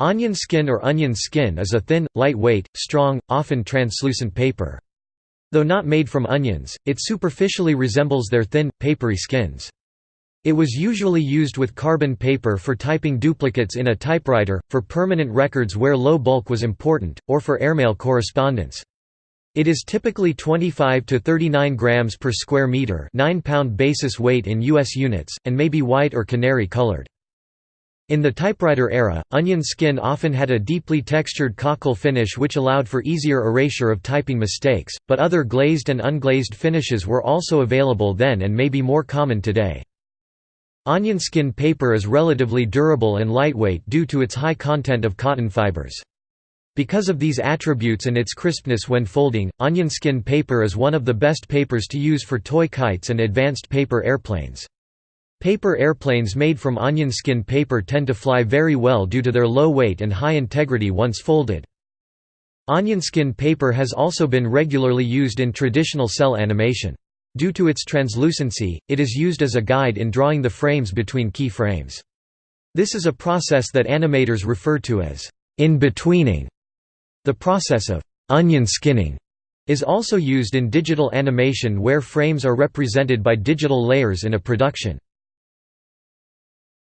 Onion skin or onion skin is a thin, lightweight, strong, often translucent paper. Though not made from onions, it superficially resembles their thin, papery skins. It was usually used with carbon paper for typing duplicates in a typewriter, for permanent records where low bulk was important, or for airmail correspondence. It is typically 25 to 39 grams per square meter, 9 pound basis weight in US units, and may be white or canary colored. In the typewriter era, onion skin often had a deeply textured cockle finish which allowed for easier erasure of typing mistakes, but other glazed and unglazed finishes were also available then and may be more common today. Onion skin paper is relatively durable and lightweight due to its high content of cotton fibers. Because of these attributes and its crispness when folding, onion skin paper is one of the best papers to use for toy kites and advanced paper airplanes. Paper airplanes made from onion skin paper tend to fly very well due to their low weight and high integrity once folded. Onion skin paper has also been regularly used in traditional cel animation. Due to its translucency, it is used as a guide in drawing the frames between key frames. This is a process that animators refer to as in-betweening. The process of onion skinning is also used in digital animation where frames are represented by digital layers in a production.